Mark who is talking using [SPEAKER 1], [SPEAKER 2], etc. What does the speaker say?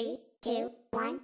[SPEAKER 1] Three, two, one.